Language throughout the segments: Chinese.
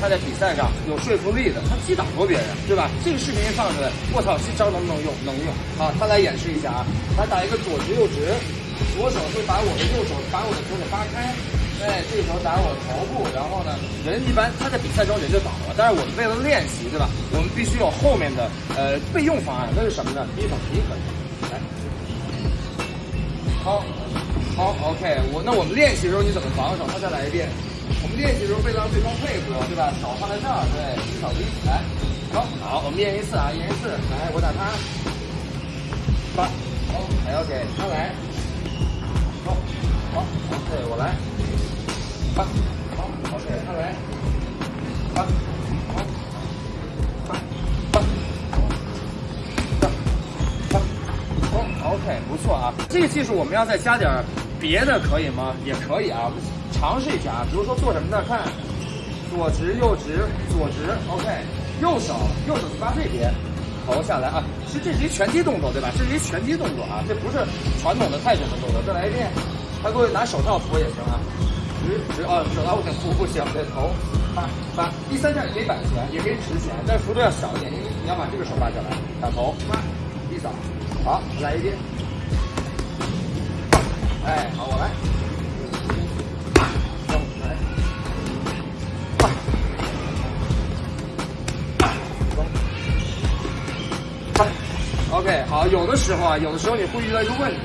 他在比赛上有说服力的，他击打过别人，对吧？这个视频一放出来，我操，这招能不能用？能用。好，他来演示一下啊，他打一个左直右直，左手会把我的右手把我的左手扒开，哎，这个时候打我头部，然后呢，人一般他在比赛中人就倒了，但是我们为了练习，对吧？我们必须有后面的呃备用方案，那是什么呢？第一手第一可以，来，好。好，OK，我那我们练习的时候你怎么防守？他再来一遍。我们练习的时候为了让对方配合，对吧？手放在这儿，对，一扫一，来，好，好，我们练一次啊，练一次，来，我打他，八，好，还 OK，他来，好，好，OK，我来，八，好，OK，他来，八，好，八，八，八，八，好，OK，不错啊，这个技术我们要再加点。别的可以吗？也可以啊，我们尝试一下啊。比如说做什么呢？看，左直右直，左直，OK。右手，右手去扒这边，头下来啊。其实这是一拳击动作，对吧？这是一拳击动作啊，这不是传统的泰拳的动作。再来一遍，他各位拿手套扶也行啊。直直啊，手套我先扶不行，对头，扒扒。第三下也可以摆拳，也可以直拳，但是幅度要小一点，因为你要把这个手扒下来，打头，扒，一扫，好，来一遍。哎，好，我来，走，来，走，OK，好，有的时候啊，有的时候你会遇到一个问题，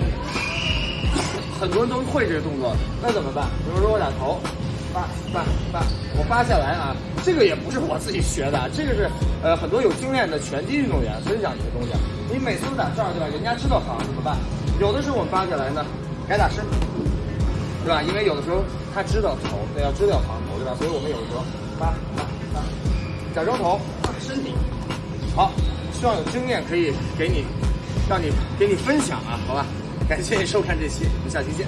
很多人都会这个动作的，那怎么办？比如说我打头，扒扒扒，我扒下来啊，这个也不是我自己学的，这个是呃很多有经验的拳击运动员分享这个东西。你每次都打这儿对吧？人家知道防怎么办？有的时候我们扒下来呢。该打身体，对吧？因为有的时候他知道头，对，要知道防头，对吧？所以我们有的时候发发发，假装头，身体，好，希望有经验可以给你，让你给你分享啊，好吧？感谢你收看这期，我们下期见。